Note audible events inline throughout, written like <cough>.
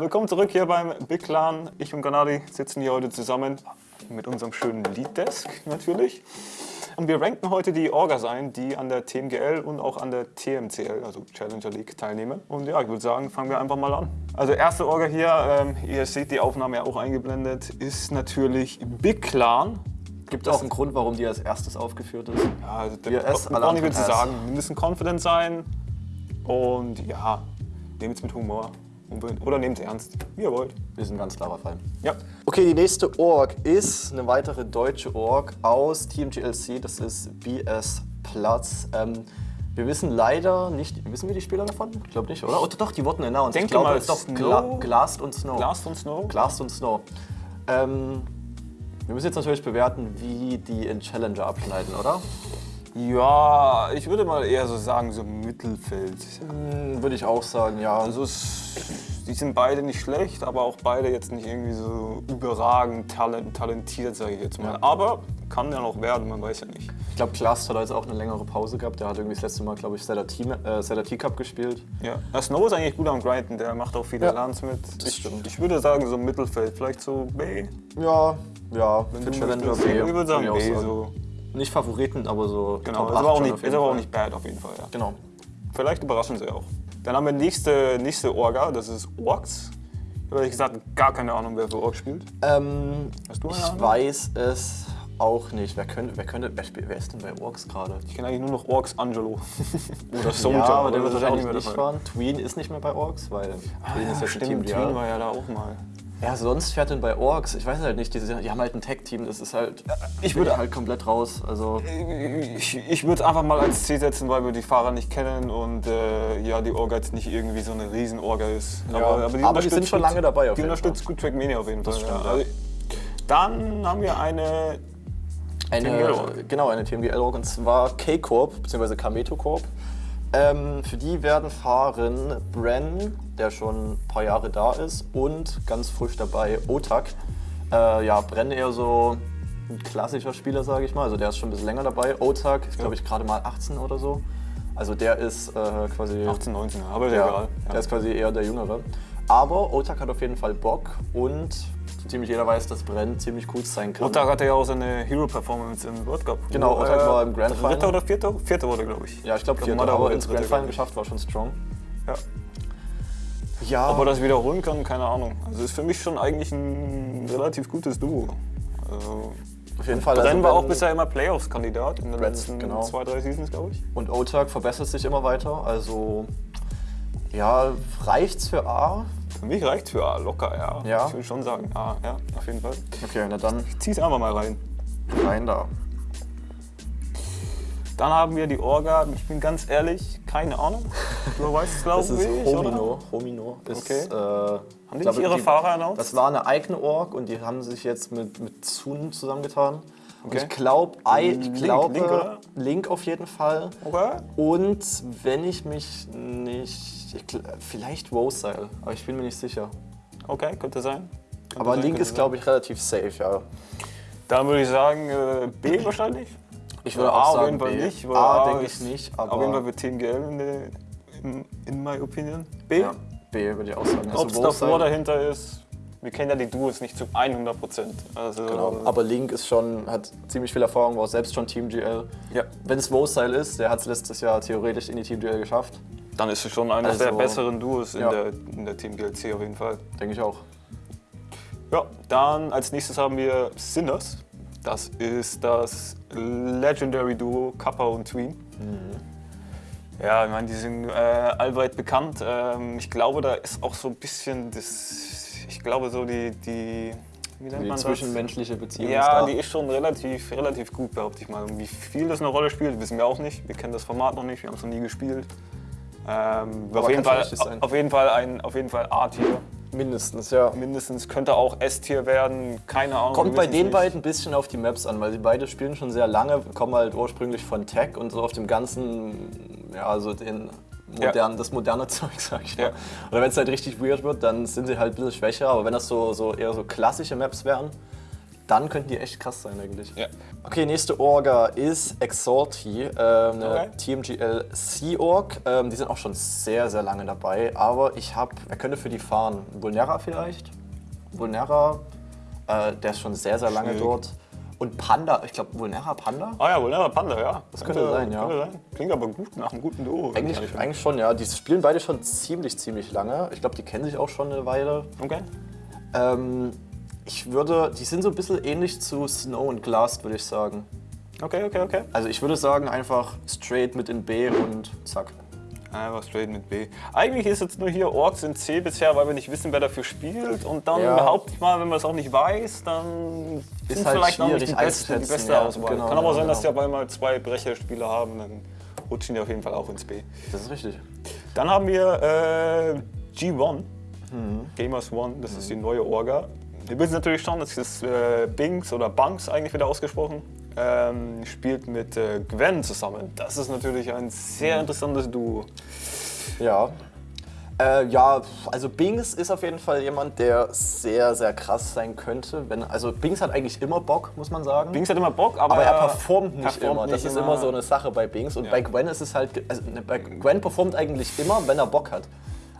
Willkommen zurück hier beim Big Clan. Ich und Ganadi sitzen hier heute zusammen mit unserem schönen Lead-Desk natürlich. Und wir ranken heute die Orgas ein, die an der TMGL und auch an der TMCL, also Challenger League, teilnehmen. Und ja, ich würde sagen, fangen wir einfach mal an. Also erste Orga hier, ähm, ihr seht die Aufnahme ja auch eingeblendet, ist natürlich Big Clan. Gibt es einen Grund, warum die als erstes aufgeführt ist? Ja, also der zu Alarm- sagen. Wir müssen confident sein und ja, nehmt es mit Humor. Oder nehmt es ernst, wie ihr wollt. Wir sind ein ganz klarer Fall. Ja, Okay, die nächste Org ist eine weitere deutsche Org aus Team GLC. Das ist BS Platz. Ähm, wir wissen leider nicht, wissen wir die Spieler davon? Ich glaube nicht, oder? Oder doch, die wurden announced. Denke ich glaube, mal, doch, Snow- Gla Glast und Snow. Last und Snow. Glast und Snow. Ähm, wir müssen jetzt natürlich bewerten, wie die in Challenger abschneiden, oder? Ja, ich würde mal eher so sagen, so Mittelfeld. Hm, Würde ich auch sagen, ja. Also es, die sind beide nicht schlecht, aber auch beide jetzt nicht irgendwie so überragend talent, talentiert, sage ich jetzt mal. Ja. Aber kann ja noch werden, man weiß ja nicht. Ich glaube, Glast hat jetzt auch eine längere Pause gehabt. Der hat irgendwie das letzte Mal, glaube ich, Zelda Team- äh, T-Cup gespielt. Ja. Der Snow ist eigentlich gut am Grinden, der macht auch viele Ja, Lands mit. das Ich, stimmt. ich würde sagen, so Mittelfeld, vielleicht so B. Ja, ja, für du Challenger möchtest. B. Ich würde sagen B, so. Nicht Favoriten, aber so Genau, ist 8 aber, auch nicht, ist aber auch nicht bad auf jeden Fall. Ja. Genau. Vielleicht überraschen sie auch. Dann haben wir nächste, nächste Orga, das ist Orks. Ich habe ehrlich gesagt gar keine Ahnung, wer für Orks spielt. Ähm, Hast du eine ich Ahnung? weiß es auch nicht. Wer könnte, wer könnte, wer, spielt, wer ist denn bei Orks gerade? Ich kenne eigentlich nur noch Orks Angelo. <laughs> Oder Soldier. Ja, aber der wird ist wahrscheinlich nicht fahren. Tween ist nicht mehr bei Orks, weil Tween ist Ja, ein Team stimmt, GL. Tween war ja da auch mal. Ja, sonst fährt denn bei Orks, ich weiß halt nicht, die, die haben halt ein Tech-Team, das ist halt, ich würde- halt komplett raus. Also, Ich, ich würde es einfach mal als C setzen, weil wir die Fahrer nicht kennen und äh, ja, die Orga jetzt nicht irgendwie so eine Riesen-Orga ist. Ja, aber die unterstützt sind schon lange dabei auf Die unterstützt gut Trackmania auf jeden Fall. stimmt, ja. Also, dann haben wir eine eine, genau, eine TMGL-Org und zwar K-Corp, bzw. Kameto Corp. Ähm, für die werden fahren Bren, der schon ein paar Jahre da ist, und ganz frisch dabei Otak. Äh, ja, Bren eher so ein klassischer Spieler, sage ich mal. Also der ist schon ein bisschen länger dabei. Otak ist, glaube ich, gerade mal 18 oder so. Also der ist äh, quasi. 18, 19, aber Ja, egal. der ist quasi eher der Jüngere. Aber Otak hat auf jeden Fall Bock und ziemlich jeder weiß, dass Bren ziemlich gut sein kann. Otak hatte ja auch seine Hero-Performance im World Cup. Genau, Otak war im Grand Dritter Final. oder vierter? Vierter wurde, glaube ich. Ja, ich glaube, vierter, aber ins dritter, Grand Final geschafft, war schon strong. Ja. Ja, Ob er das wiederholen kann, keine Ahnung. Also ist für mich schon eigentlich ein relativ gutes Duo. Also, auf jeden Fall. Brenn also war auch bisher immer Playoffs-Kandidat in den Brenn, letzten genau. zwei, drei Seasons, glaube ich. Und Otak verbessert sich immer weiter. Also, ja, reicht's für A? Für mich reicht für A locker, ja. Ja. Ich würde schon sagen, A, ja, auf jeden Fall. Okay, na dann Ich zieh's einfach mal rein. rein da. Dann haben wir die Orga, ich bin ganz ehrlich, keine Ahnung. Du weißt es, glaube <laughs> Das ich, ist oder? Homino. Homino ist. Okay. Äh, Haben die glaube, nicht ihre Fahrer announced? Das war eine eigene Org und die haben sich jetzt mit, mit Sun zusammengetan. Okay. ich glaube, ich Link, glaube, Link? Link auf jeden Fall. Okay. Und wenn ich mich nicht. Ich, vielleicht Rosale, aber ich bin mir nicht sicher. Okay, könnte sein. Könnte Aber sein, Link ist, glaube ich, relativ safe, ja. Dann würde ich sagen, äh, B wahrscheinlich. Ich würde A auch auf sagen jeden Fall B. nicht. weil A A denke ich nicht, Auf jeden Fall aber für Team GL in, in, in my opinion. B. ja, B würde ich auch sagen. Ob es Rosale- davor dahinter ist, wir kennen ja die Duos nicht zu 100 Prozent. Also, Genau. Aber Link ist schon, hat ziemlich viel Erfahrung, war selbst schon Team GL. ja, Wenn es Rosale ist, der hat es letztes Jahr theoretisch in die Team GL geschafft. dann ist es schon eines Also, der besseren Duos in, ja. der, in der Team GLC auf jeden Fall. Denke ich auch. Ja, dann als nächstes haben wir Sinners. Das ist das Legendary Duo Kappa und Tween. Ja, ich meine, die sind äh, allweit bekannt. Ähm, ich glaube, da ist auch so ein bisschen das, ich glaube so die, die wie nennt Die man zwischenmenschliche Beziehung Ja, die ist schon relativ, relativ gut, behaupte ich mal. Und wie viel das eine Rolle spielt, wissen wir auch nicht. Wir kennen das Format noch nicht, wir haben es noch nie gespielt. Ähm, auf, jeden Fall, auf jeden Fall ein auf jeden Fall A-Tier. Mindestens, ja. Mindestens könnte auch S-Tier werden, keine Ahnung. Kommt bei den nicht. beiden ein bisschen auf die Maps an, weil die beide spielen schon sehr lange, kommen halt ursprünglich von Tech und so auf dem ganzen, ja, also den modern, das moderne <laughs> Zeug, sag ich mal. Ja. Oder wenn es halt richtig weird wird, dann sind sie halt ein bisschen schwächer, aber wenn das so, so eher so klassische Maps wären, dann könnten die echt krass sein eigentlich. Ja. Okay, nächste Orga ist Exalti, äh, eine Okay. TMGL Sea Org. Ähm, die sind auch schon sehr, sehr lange dabei, aber ich habe, wer könnte für die fahren? Vulnera vielleicht? Vulnera, äh, der ist schon sehr, sehr lange Schwierig. dort. Und Panda, ich glaube Vulnera Panda? Ah ja, Vulnera Panda, ja. Das könnte sein, ja. Könnte sein. Klingt aber gut nach einem guten Duo. Eigentlich, eigentlich schon, ja. Die spielen beide schon ziemlich, ziemlich lange. Ich glaube, die kennen sich auch schon eine Weile. Okay. Ähm, ich würde, die sind so ein bisschen ähnlich zu Snow und Glass, würde ich sagen. Okay, okay, okay. Also ich würde sagen, einfach straight mit in B und zack. Einfach straight mit B. Eigentlich ist jetzt nur hier Orks in C bisher, weil wir nicht wissen, wer dafür spielt. Und dann Ja. behaupte ich mal, wenn man es auch nicht weiß, dann Ist halt vielleicht auch nicht die beste, die beste ja, Auswahl. genau, Kann aber genau, sein, dass die genau. auf einmal zwei Brecherspieler haben, dann rutschen die auf jeden Fall auch ins B. Das ist richtig. Dann haben wir äh, G1, Mhm. Gamers One, das ist die neue Orga. Wir wissen natürlich schon, das ist äh, Binks oder Bunks eigentlich wieder ausgesprochen. Ähm, spielt mit äh, Gwen zusammen. Das ist natürlich ein Mhm. sehr interessantes Duo. Ja. Äh, ja, also Bings ist auf jeden Fall jemand, der sehr, sehr krass sein könnte. Wenn, also Bings hat eigentlich immer Bock, muss man sagen. Binks hat immer Bock, aber, aber er performt nicht performt immer. Das nicht ist immer so eine Sache bei Bings. Und Ja. bei Gwen ist es halt, also ne, bei Gwen performt eigentlich immer, wenn er Bock hat.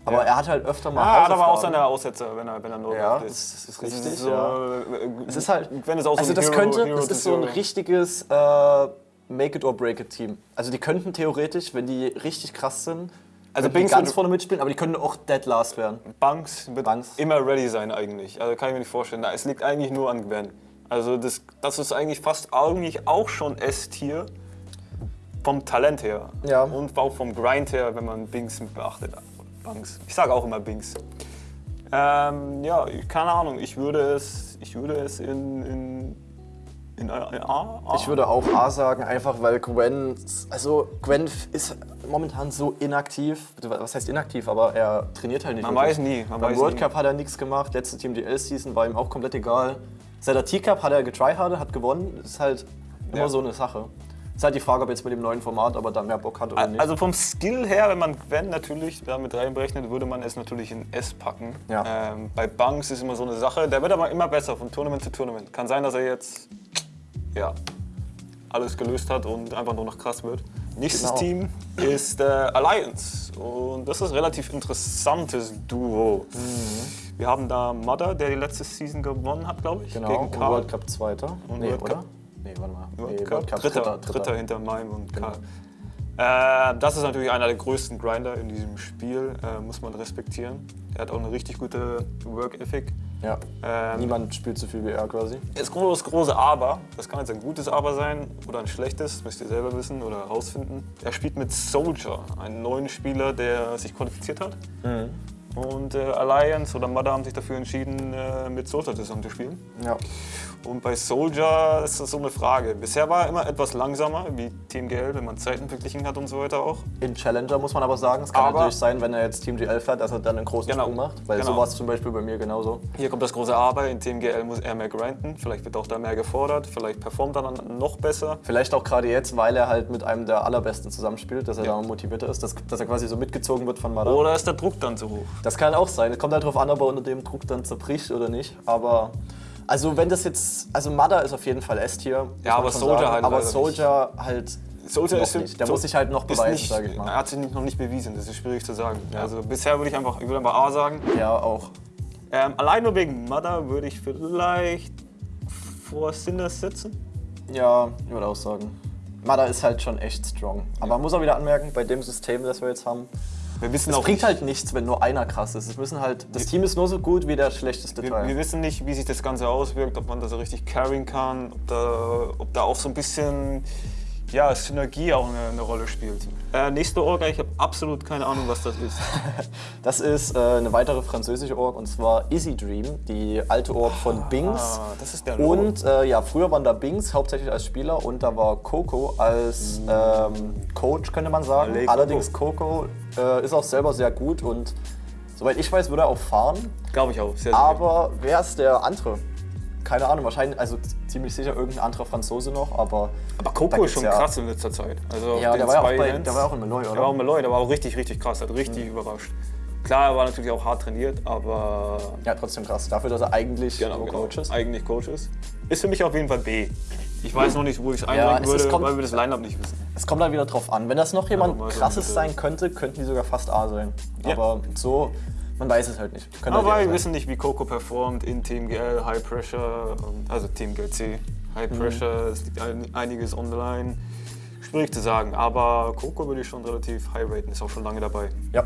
Aber Ja. er hat halt öfter mal er hat aber auch seine Aussätze, wenn er, wenn er nur Ja, drauf das ist Das richtig, so, ja. äh, Es ist halt, Gwen ist auch so also ein das Hero- könnte, Hero das ist so ein richtiges äh, Make it or break it Team. Also die könnten theoretisch, wenn die richtig krass sind, Also Bings ganz vorne mitspielen, aber die können auch dead last werden. Banks wird Banks. immer ready sein eigentlich. Also kann ich mir nicht vorstellen. Es liegt eigentlich nur an Gwen. Also das, das ist eigentlich fast eigentlich auch schon S-Tier vom Talent her. Ja. Und auch vom Grind her, wenn man Binks beachtet. Banks. Ich sage auch immer Binks. Ähm, ja, keine Ahnung. Ich würde es, ich würde es in, in, in A. in A, A. Ich würde auch A sagen, einfach weil Gwen, also Gwen ist momentan so inaktiv. Was heißt inaktiv? Aber er trainiert halt nicht. Man wirklich. weiß nie, man Beim weiß World nie. Cup hat er nichts gemacht. Letzte Team DL Season war ihm auch komplett egal. Seit der T-Cup hat er getryhardet, hat gewonnen. Ist halt immer Ja. so eine Sache. Ist halt die Frage, ob jetzt mit dem neuen Format, ob er da mehr Bock hat oder nicht. Also vom Skill her, wenn man Gwen natürlich damit reinberechnet, würde man es natürlich in S packen. Ja. Ähm, bei Banks ist immer so eine Sache, der wird aber immer besser von Tournament zu Tournament. Kann sein, dass er jetzt ja, alles gelöst hat und einfach nur noch krass wird. Nächstes Genau. Team ist äh, Alliance und das ist ein relativ interessantes Duo. Wir haben da Mother, der die letzte Season gewonnen hat, glaube ich, genau, gegen und Karl. World Cup Zweiter. Und nee, World oder? Nee, warte mal. World nee, Cup, dritter, dritter, hinter Mime und Genau. Karl. Äh, das ist natürlich einer der größten Grinder in diesem Spiel, äh, muss man respektieren. Er hat auch eine richtig gute Work Ethic. Ja. Ähm, Niemand spielt so viel wie er quasi. Das große, große Aber, das kann jetzt ein gutes Aber sein oder ein schlechtes, müsst ihr selber wissen oder herausfinden. Er spielt mit Soldier, einen neuen Spieler, der sich qualifiziert hat. Und äh, Alliance oder Mother haben sich dafür entschieden, äh, mit Soldier zusammen zu spielen. Ja. Und bei Soldier ist das so eine Frage. Bisher war er immer etwas langsamer, wie Team GL, wenn man Zeiten verglichen hat und so weiter auch. In Challenger muss man aber sagen, es kann Aber- natürlich sein, wenn er jetzt Team GL fährt, dass er dann einen großen Genau. Sprung macht. Weil Genau. so war es zum Beispiel bei mir genauso. Hier kommt das große Aber, in Team GL muss er mehr grinden, vielleicht wird auch da mehr gefordert, vielleicht performt er dann noch besser. Vielleicht auch gerade jetzt, weil er halt mit einem der allerbesten zusammenspielt, dass er Ja. da motivierter ist, dass, dass er quasi so mitgezogen wird von Mada. Oder ist der Druck dann zu hoch? Das kann auch sein. Es kommt halt darauf an, ob er unter dem Druck dann zerbricht oder nicht. Aber also wenn das jetzt, also Mada ist auf jeden Fall S-Tier. Ja, aber Soldier sagen. halt Aber Soldier halt Soldier ist nicht. Der so- muss sich halt noch beweisen, nicht, sage ich mal. Er hat sich noch nicht bewiesen, das ist schwierig zu sagen. Also bisher würde ich einfach, ich würde einfach A sagen. Ja, auch. Ähm, allein nur wegen Mother würde ich vielleicht vor Sinners setzen. Ja, ich würde auch sagen. Mada ist halt schon echt strong. Aber man muss auch wieder anmerken, bei dem System, das wir jetzt haben, Wir wissen es bringt nicht, halt nichts, wenn nur einer krass ist. Es müssen halt, das Team ist nur so gut wie der schlechteste wir, Teil. wir wissen nicht, wie sich das Ganze auswirkt, ob man das so richtig carryen kann, ob da, ob da auch so ein bisschen ja, Synergie auch eine, eine Rolle spielt. Äh, nächste Orga, ich habe absolut keine Ahnung, was das ist. <laughs> Das ist äh, eine weitere französische Org und zwar Easy Dream, die alte Org von Bings. Ah, das ist der Logo. Und äh, ja, früher waren da Bings hauptsächlich als Spieler und da war Coco als ähm, Coach, könnte man sagen. Allez, Coco. Allerdings Coco äh, ist auch selber sehr gut und soweit ich weiß, würde er auch fahren. Glaube ich auch. Sehr, sehr Aber wer ist der andere? Keine Ahnung, wahrscheinlich, also ziemlich sicher irgendein anderer Franzose noch, aber. Aber Coco ist schon ja- krass in letzter Zeit. Also Ja, der war ja bei- Events- der war auch in Malloy, oder? Der war auch in Malloy, der war auch richtig, richtig krass, hat richtig überrascht. Klar, er war natürlich auch hart trainiert, aber Ja, trotzdem krass. Dafür, dass er eigentlich genau, genau, Coach ist. eigentlich Coach ist. Ist für mich auf jeden Fall B. Ich weiß noch nicht, wo ich es- es würde, kommt- weil wir das Line-Up nicht wissen. Es kommt halt wieder drauf an. Wenn das noch jemand so krasses sein könnte, könnten die sogar fast A sein. Ja. Aber so, man weiß es halt nicht. Könnte Aber halt wir wissen nicht, wie Coco performt in Team GL, High Pressure, ähm, also Team GLC. High Mhm. Pressure, es liegt ein, einiges online. Schwierig zu sagen, aber Coco würde ich schon relativ high raten, ist auch schon lange dabei. Ja.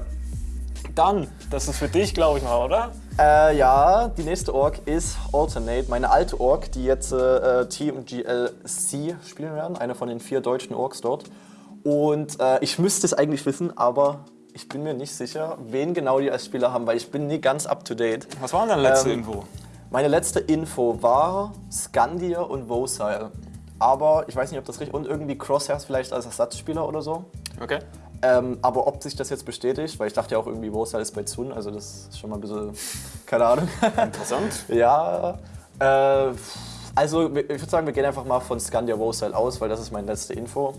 Dann, das ist für dich, glaube ich mal, oder? Äh, ja, die nächste Org ist Alternate, meine alte Org, die jetzt äh, Team GLC spielen werden, eine von den vier deutschen Orks dort. Und äh, ich müsste es eigentlich wissen, aber ich bin mir nicht sicher, wen genau die als Spieler haben, weil ich bin nie ganz up to date. Was war denn deine letzte Ähm, Info? Meine letzte Info war Scandia und Vosile. Aber ich weiß nicht, ob das richtig. Und irgendwie Crosshairs vielleicht als Ersatzspieler oder so. Okay. Ähm, aber ob sich das jetzt bestätigt, weil ich dachte ja auch irgendwie, Vosile ist bei Zun, also das ist schon mal ein bisschen. Keine Ahnung. Interessant. <laughs> ja. Äh, also, ich würde sagen, wir gehen einfach mal von Scandia Vosile aus, weil das ist meine letzte Info.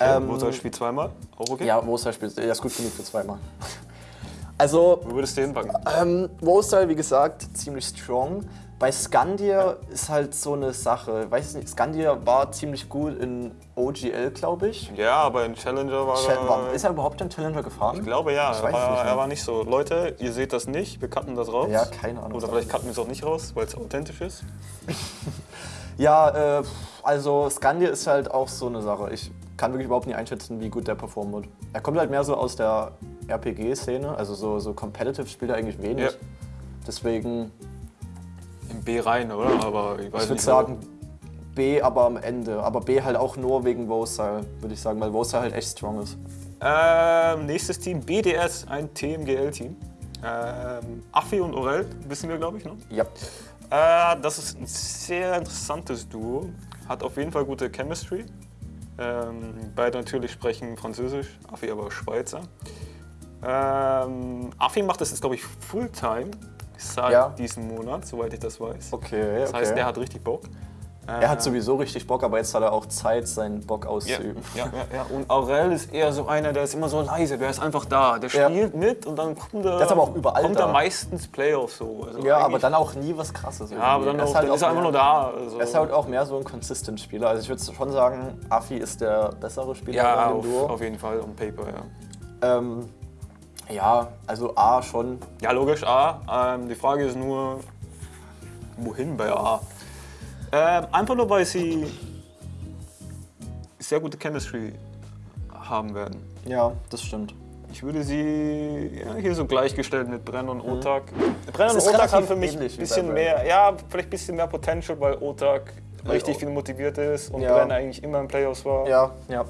Ähm, Mozart spielt zweimal, auch okay? Ja, Vosile spielt. Ja, ist gut genug für zweimal. <laughs> Also, Wo würdest du hinpacken? Ähm, Wostyle, wie gesagt, ziemlich strong. Bei Scandia ist halt so eine Sache. Weiß ich nicht, Scandia war ziemlich gut in OGL, glaube ich. Ja, aber in Challenger war Cha- er... Ist er überhaupt in Challenger gefahren? Ich glaube ja, Ich er war, er war nicht so. Leute, ihr seht das nicht, wir cutten das raus. Ja, keine Ahnung. Oder vielleicht cutten wir es auch nicht raus, weil es authentisch ist. <laughs> Ja, äh, also Scandia ist halt auch so eine Sache. Ich kann wirklich überhaupt nicht einschätzen, wie gut der performen wird. Er kommt halt mehr so aus der RPG-Szene, also so, so Competitive spielt er eigentlich wenig. Ja. Deswegen, In B rein, oder? Aber ich weiß ich würde nicht. sagen B, aber am Ende. Aber B halt auch nur wegen Wostyle, würde ich sagen, weil Wostyle halt echt strong ist. Ähm, nächstes Team, BDS, ein TMGL-Team. Ähm, Affi und Orel, wissen wir, glaube ich, noch. Ja. Äh, das ist ein sehr interessantes Duo. Hat auf jeden Fall gute Chemistry. Ähm, beide natürlich sprechen Französisch, Affi aber Schweizer. Ähm, Affi macht das jetzt, glaube ich, Fulltime seit Ja. diesem Monat, soweit ich das weiß. Okay, Das heißt, er hat richtig Bock. Er hat sowieso richtig Bock, aber jetzt hat er auch Zeit, seinen Bock Ja, auszuüben. ja, ja, ja. Und Aurel ist eher so einer, der ist immer so leise, der ist einfach da. Der Ja. spielt mit und dann kommt er, Der ist aber auch überall kommt da. er meistens Playoffs so. Also Ja, aber dann auch nie was krasses. Ja, aber dann, Er auch, halt dann ist er auch einfach nur da. Also. Er ist halt auch mehr so ein Consistent-Spieler. Also ich würde schon sagen, Afi ist der bessere Spieler ja, in auf, dem Duo. auf jeden Fall, on paper, ja. Ähm, ja, also A schon. Ja, logisch, A. Ähm, die Frage ist nur, wohin bei A? Ähm, einfach nur, weil sie sehr gute Chemistry haben werden. Ja, das stimmt. Ich würde sie ja, hier so gleichgestellt mit Brenn und Otak. Brenn Es und ist Otak haben für mich ein bisschen mehr, ja, vielleicht ein bisschen mehr Potential, weil Otak richtig oh. viel motiviert ist und Ja. Brenn eigentlich immer im Playoffs war. Ja, ja.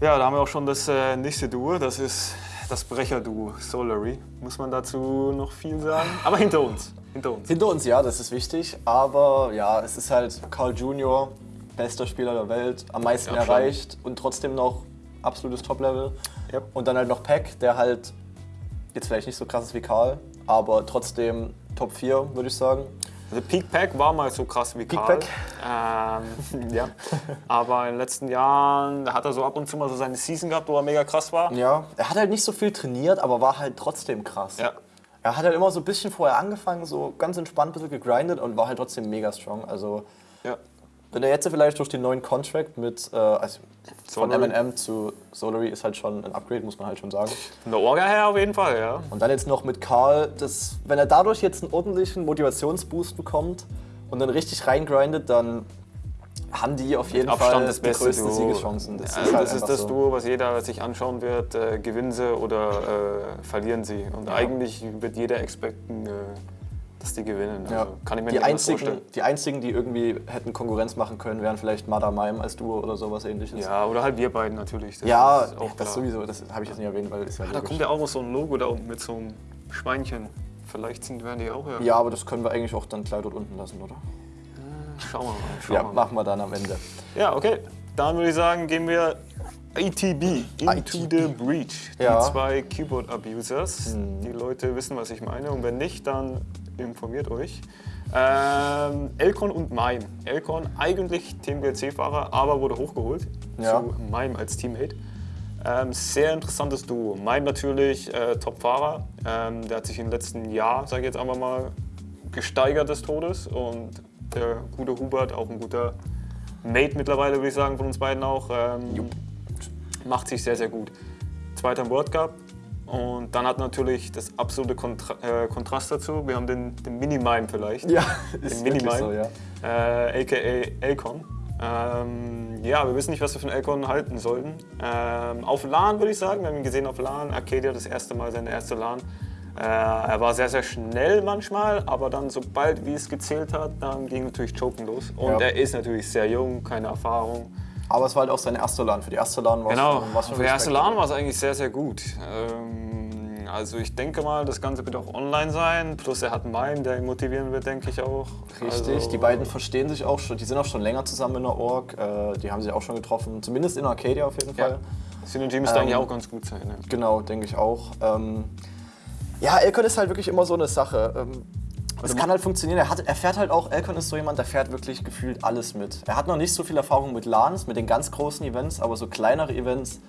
Ja, da haben wir auch schon das äh, nächste Duo, das ist das Brecher-Duo, Solary. Muss man dazu noch viel sagen? Aber hinter uns, hinter uns. Hinter uns, ja, das ist wichtig. Aber ja, es ist halt Carl Junior, bester Spieler der Welt, am meisten Ja, erreicht und trotzdem noch absolutes Top-Level. Ja. Und dann halt noch Peck, der halt jetzt vielleicht nicht so krass ist wie Karl, aber trotzdem Top 4, würde ich sagen. Also Peak Pack war mal so krass wie Peak Karl. Pack? Ähm, <laughs> ja. Aber in den letzten Jahren da hat er so ab und zu mal so seine Season gehabt, wo er mega krass war. Ja, er hat halt nicht so viel trainiert, aber war halt trotzdem krass. Ja. Er hat halt immer so ein bisschen vorher angefangen, so ganz entspannt ein bisschen gegrindet und war halt trotzdem mega strong. Also ja. Wenn er jetzt vielleicht durch den neuen Contract mit, äh, also von. M&M zu Solary ist halt schon ein Upgrade, muss man halt schon sagen. Von der Orga her auf jeden Fall, ja. Und dann jetzt noch mit Karl, das, wenn er dadurch jetzt einen ordentlichen Motivationsboost bekommt und dann richtig reingrindet, dann haben die auf jeden Abstand Fall das die größten Duo. Siegeschancen. Das, ja, ist halt das, ist das so. Duo, was jeder sich anschauen wird. Äh, gewinnen sie oder äh, verlieren sie. Und eigentlich wird jeder expecten, äh, dass die gewinnen. Ja. Also, kann ich mir die, nicht anders vorstellen. einzigen, die einzigen, die irgendwie hätten Konkurrenz machen können, wären vielleicht Mada Mime als Duo oder sowas ähnliches. Ja, oder halt wir beiden natürlich. Das Ja, ist auch das klar. sowieso, das habe ich jetzt nicht erwähnt, weil ist ja Da logisch. kommt ja auch noch so ein Logo da unten mit so einem Schweinchen. Vielleicht sind, werden die auch ja. Ja, aber das können wir eigentlich auch dann gleich dort unten lassen, oder? Schauen wir mal. Schauen Ja, mal. machen wir dann am Ende. Ja, okay. Dann würde ich sagen, gehen wir ATB, Into ITB. the Breach. Die Ja. zwei Keyboard-Abusers. Die Leute wissen, was ich meine. Und wenn nicht, dann informiert euch. Ähm, Elcon und Mime. Elcon eigentlich Team GLC-Fahrer, aber wurde hochgeholt Ja. zu Mime als Teammate. Ähm, sehr interessantes Duo. Mime natürlich äh, Top-Fahrer. Ähm, der hat sich im letzten Jahr, sage ich jetzt einfach mal, gesteigert des Todes. Und der gute Hubert, auch ein guter Mate mittlerweile, würde ich sagen, von uns beiden auch, ähm, macht sich sehr, sehr gut. Zweiter im World Cup. Und dann hat natürlich das absolute Kontra äh, Kontrast dazu. Wir haben den, den Mini-Mime vielleicht. Ja, den ist Mini-Mime, wirklich so, ja. äh, aka Elcon. Ähm, ja, wir wissen nicht, was wir von Elcon halten sollten. Ähm, auf LAN würde ich sagen, wir haben ihn gesehen auf LAN. Arcadia das erste Mal, seine erste LAN. Äh, er war sehr, sehr schnell manchmal, aber dann sobald wie es gezählt hat, dann ging natürlich Choken los. Und Ja. er ist natürlich sehr jung, keine Erfahrung. Aber es war halt auch seine erste LAN. Für die erste LAN war es Genau, war's schon für die erste. LAN war es eigentlich sehr, sehr gut. Ähm, also ich denke mal, das Ganze wird auch online sein. Plus er hat Mime, der ihn motivieren wird, denke ich auch. Richtig, Also, die beiden verstehen sich auch schon, die sind auch schon länger zusammen in der Org, äh, die haben sich auch schon getroffen, zumindest in Arcadia auf jeden Ja. Fall. Synergy müsste eigentlich Ähm, auch ganz gut sein. Ne? Genau, denke ich auch. Ähm, ja, Elcon ist halt wirklich immer so eine Sache. Ähm, es kann halt funktionieren. Er, hat, er fährt halt auch, Elcon ist so jemand, der fährt wirklich gefühlt alles mit. Er hat noch nicht so viel Erfahrung mit LANs, mit den ganz großen Events, aber so kleinere Events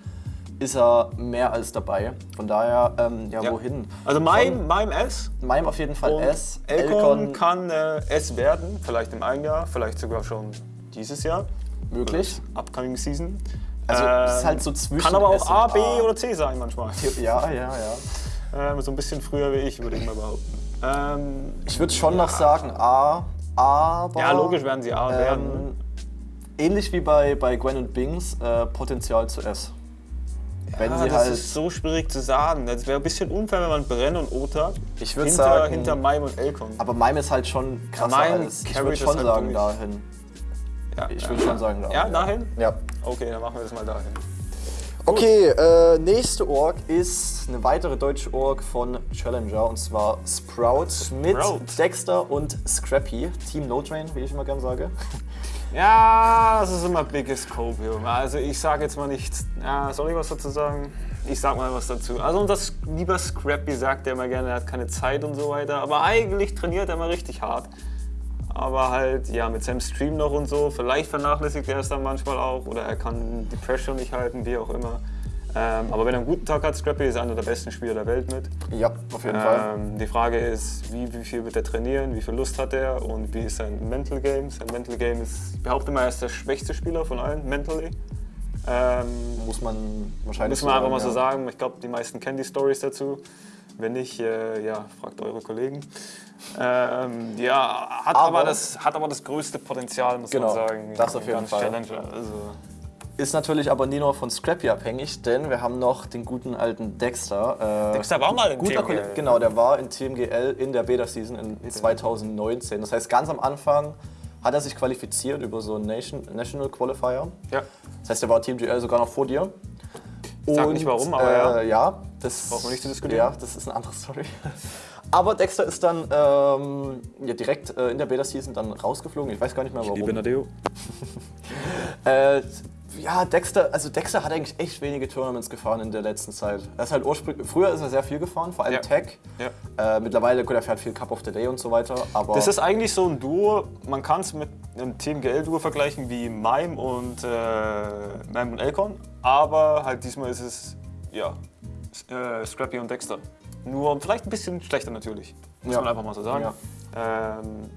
ist er mehr als dabei. Von daher, ähm, ja, Ja. wohin? Also Mime, Mime S. Mime auf jeden Fall S. Elcon kann äh, S werden, vielleicht im einen Jahr, vielleicht sogar schon dieses Jahr. möglich. Upcoming Season. Also, es ist halt so zwischen Kann aber auch und A, B A. oder C sein manchmal. Ja, ja, ja. Ähm, so ein bisschen früher wie ich, würde ich mal behaupten. Ähm, Ich würde schon noch sagen A, aber... ja, logisch werden sie A werden. Ähm, ähnlich wie bei, bei Gwen und Bings, äh, Potenzial zu S. Wenn Ah, sie das halt. ist so schwierig zu sagen. Das wäre ein bisschen unfair, wenn man Brenn und Ota Ich hinter, sagen- hinter Mime und Elcon. aber Mime ist halt schon krasser Mime als. Ich würde schon halt sagen dahin. ja, Ich ja, würde schon sagen dahin. Ja, dahin? Ja. Okay, dann machen wir das mal dahin. Okay, äh, nächste Org ist eine weitere deutsche Org von Challenger und zwar Sprout, mit Sprout. Dexter und Scrappy. Team No Train, wie ich immer gern sage. Ja, das ist immer biggest Junge. Also ich sage jetzt mal nichts. Ja, soll ich was dazu sagen? Ich sag mal was dazu. Also unser lieber Scrappy sagt ja immer gerne, er hat keine Zeit und so weiter. Aber eigentlich trainiert er immer richtig hart. Aber halt, ja, mit seinem Stream noch und so. Vielleicht vernachlässigt er es dann manchmal auch. Oder er kann die Pressure nicht halten, wie auch immer. Ähm, aber wenn er einen guten Tag hat, Scrappy ist einer der besten Spieler der Welt mit. Ja, auf jeden Fall. Ähm, die Frage ist, wie, wie viel wird er trainieren, wie viel Lust hat er und wie ist sein Mental Game. Sein Mental Game ist, ich behaupte mal, er ist der schwächste Spieler von allen, mentally. Ähm, Muss man wahrscheinlich müssen wir einfach mal ja. so sagen. Ich glaube, die meisten kennen die Stories dazu. Wenn nicht, äh, ja, fragt eure Kollegen. Ähm, ja, hat aber, Aber- das, hat aber das größte Potenzial, muss Genau, man sagen. das auf jeden Fall. Challenger. Also, Ist natürlich aber nie nur von Scrappy abhängig, denn wir haben noch den guten alten Dexter. Äh, Dexter war mal im guter TMGL. Kollege, Genau, der war in TMGL in der Beta-Season in 2019. Das heißt, ganz am Anfang hat er sich qualifiziert über so einen Nation, National Qualifier. ja. Das heißt, er war TMGL sogar noch vor dir. Sag nicht warum, aber äh, ja. Das Brauchen wir nicht zu diskutieren. Ja, das ist eine andere Story. Aber Dexter ist dann ähm, ja, direkt äh, in der Beta-Season dann rausgeflogen. Ich weiß gar nicht mehr warum. Nadeo. <laughs> Äh, ja, Dexter, also Dexter hat eigentlich echt wenige Tournaments gefahren in der letzten Zeit. Er ist halt ursprünglich, früher ist er sehr viel gefahren, vor allem Ja. Tech. Ja. Äh, mittlerweile, gut, er fährt viel Cup of the Day und so weiter, aber Das ist eigentlich so ein Duo, man kann es mit einem Team GL-Duo vergleichen wie Mime und, äh, Mime und Elcon, aber halt diesmal ist es ja, äh, Scrappy und Dexter. Nur vielleicht ein bisschen schlechter natürlich, muss Ja. man einfach mal so sagen. Ja, ähm,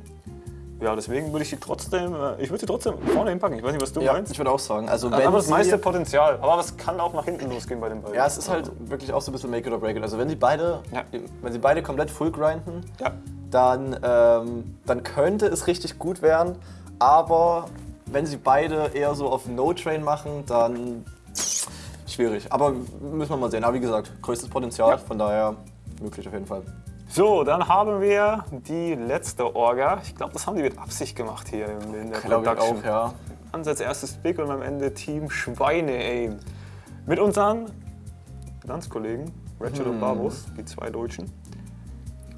ja deswegen würde ich sie trotzdem, äh, ich würde sie trotzdem vorne hinpacken, ich weiß nicht, was du ja, meinst. ich würde auch sagen, also wenn aber das meiste Potenzial, aber es kann auch nach hinten losgehen bei den beiden. ja, es ist halt wirklich auch so ein bisschen Make it or break it. Also wenn sie beide, Ja. wenn sie beide komplett full grinden, Ja. dann, ähm, dann könnte es richtig gut werden. Aber wenn sie beide eher so auf No-Train machen, dann schwierig. Aber müssen wir mal sehen. Aber wie gesagt, größtes Potenzial, Ja. von daher möglich auf jeden Fall. So, dann haben wir die letzte Orga. Ich glaube, das haben die mit Absicht gemacht hier in, in der Glaube ich auch, ja. Ansatz erstes Pick und am Ende Team Schweine-Aim. Mit unseren Landskollegen, Ratchet Hm. und Barbos, die zwei Deutschen.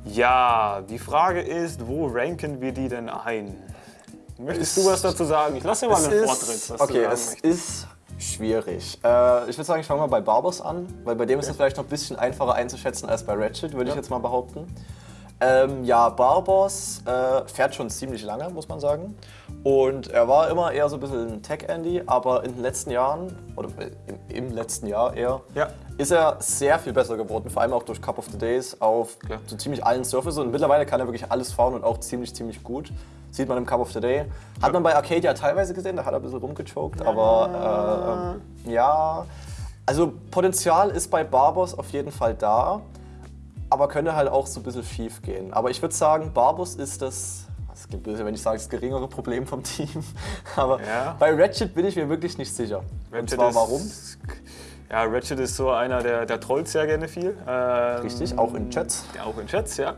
Ja, die Frage ist, wo ranken wir die denn ein? Möchtest du was dazu sagen? Ich lasse dir mal Es einen ist- Vortritt, was okay, es ist schwierig. Äh, ich würde sagen, ich fange mal bei Barbos an, weil bei dem ist es vielleicht noch ein bisschen einfacher einzuschätzen als bei Ratchet, würde ich Ja. jetzt mal behaupten. Ähm, ja, Barboss äh, fährt schon ziemlich lange, muss man sagen. Und er war immer eher so ein bisschen ein Tech-Andy, aber in den letzten Jahren, oder im, im letzten Jahr eher, Ja. Ist er sehr viel besser geworden. Vor allem auch durch Cup of the Days auf Klar. so ziemlich allen Surfaces. Und mittlerweile kann er wirklich alles fahren und auch ziemlich, ziemlich gut. Sieht man im Cup of the Day. Hat man bei Arcadia teilweise gesehen, da hat er ein bisschen rumgechoked. Aber äh, ja, also Potenzial ist bei Barbos auf jeden Fall da. Aber könnte halt auch so ein bisschen schief gehen. Aber ich würde sagen, Barbos ist das, das klingt böse, wenn ich sage, das geringere Problem vom Team. <laughs> Aber Ja. bei Ratchet bin ich mir wirklich nicht sicher. Und Ratchet zwar ist- warum? Ja, Ratchet ist so einer, der, der trollt sehr gerne viel. Ähm, Richtig, auch in Chats. Ja, auch in Chats, ja.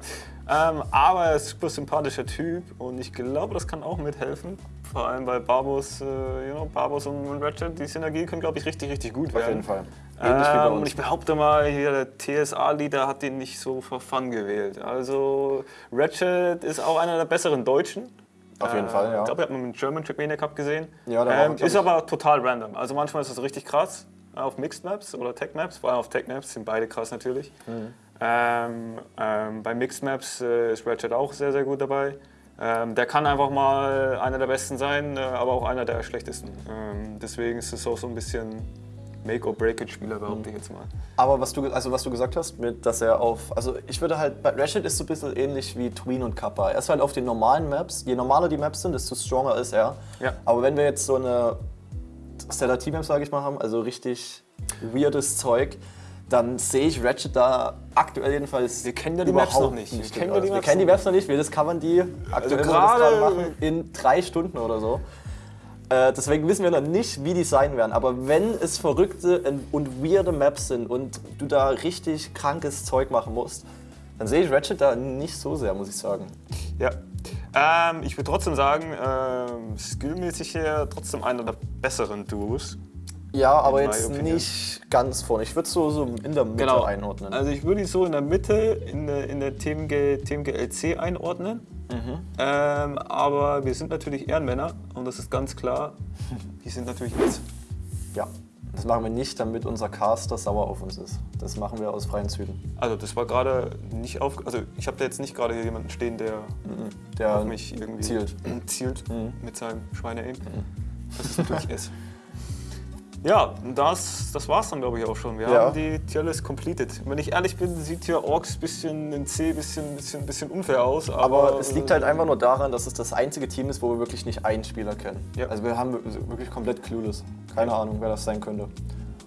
Ähm, aber er ist ein super sympathischer Typ und ich glaube, das kann auch mithelfen. Vor allem bei Barbos, äh, you know, Barbos und Ratchet, die Synergie können, glaube ich, richtig, richtig gut werden. Auf jeden Fall. Ähm, und ich behaupte mal, hier der TSA-Leader hat den nicht so for fun gewählt. Also Ratchet ist auch einer der besseren Deutschen. Auf jeden Fall, ja. Ich glaube, hat man im German Trackmania Cup gesehen. Ja, da er, ähm, Ist aber total random. Also manchmal ist das richtig krass äh, auf Mixed Maps oder Tech Maps. Vor allem auf Tech Maps sind beide krass natürlich. Mhm. Ähm, ähm, bei Mixed Maps äh, ist Ratchet auch sehr, sehr gut dabei. Ähm, der kann einfach mal einer der Besten sein, äh, aber auch einer der schlechtesten. Ähm, deswegen ist es auch so ein bisschen Make-or-Break-It-Spieler, behaupte ich jetzt mal. Aber was du, also was du gesagt hast, mit, dass er auf. Also ich würde halt. Bei Ratchet ist so ein bisschen ähnlich wie Tween und Kappa. Er ist halt auf den normalen Maps. Je normaler die Maps sind, desto stronger ist er. Ja. Aber wenn wir jetzt so eine Stellar Map, sage ich mal, haben, also richtig weirdes Zeug, dann sehe ich Ratchet da aktuell jedenfalls. Wir kennen ja die Maps noch nicht. Wir gut kennen ja die wir Maps kennen die noch Maps noch nicht. Wir discovern die aktuell, Also wir das gerade- gerade machen, in drei Stunden oder so. Äh, deswegen wissen wir noch nicht, wie die sein werden. Aber wenn es verrückte und weirde Maps sind und du da richtig krankes Zeug machen musst, dann sehe ich Ratchet da nicht so sehr, muss ich sagen. Ja. Ähm, ich würde trotzdem sagen, ähm, skillmäßig her trotzdem einer der besseren Duos. Ja, aber jetzt opinion. nicht ganz vorne. Ich würde es so, so in der Mitte einordnen. Also ich würde ihn so in der Mitte in der, in der TMG, TMG LC einordnen. Mhm. Ähm, aber wir sind natürlich Ehrenmänner und das ist ganz klar. Die sind natürlich jetzt. ja, das machen wir nicht, damit unser Caster sauer auf uns ist. Das machen wir aus freien Zügen. Also das war gerade nicht auf. Also ich habe da jetzt nicht gerade hier jemanden stehen, der Der auf mich irgendwie zielt. <clears throat> zielt Mhm. mit seinem Schweine-Aim. Das ist natürlich <laughs> es. Ja, das, das war's dann glaube ich auch schon. Wir Ja. haben die Tierlist completed. Wenn ich ehrlich bin, sieht hier Orks bisschen in C bisschen, bisschen, bisschen unfair aus. Aber, Aber es liegt halt einfach nur daran, dass es das einzige Team ist, wo wir wirklich nicht einen Spieler kennen. Ja. Also wir haben wirklich komplett clueless. Keine Ahnung, wer das sein könnte.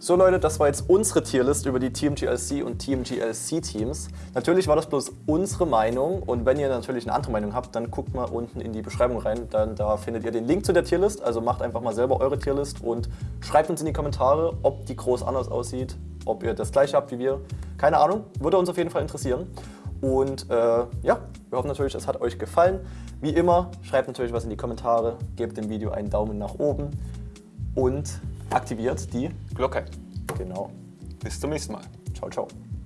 So Leute, das war jetzt unsere Tierlist über die TMGLC und TMGLC-Teams. Natürlich war das bloß unsere Meinung und wenn ihr natürlich eine andere Meinung habt, dann guckt mal unten in die Beschreibung rein. Dann, da findet ihr den Link zu der Tierlist. Also macht einfach mal selber eure Tierlist und schreibt uns in die Kommentare, ob die groß anders aussieht, ob ihr das gleiche habt wie wir. Keine Ahnung, würde uns auf jeden Fall interessieren. Und äh, ja, wir hoffen natürlich, es hat euch gefallen. Wie immer, schreibt natürlich was in die Kommentare, gebt dem Video einen Daumen nach oben und aktiviert die. Glocke. Genau. Bis zum nächsten Mal. Ciao, ciao.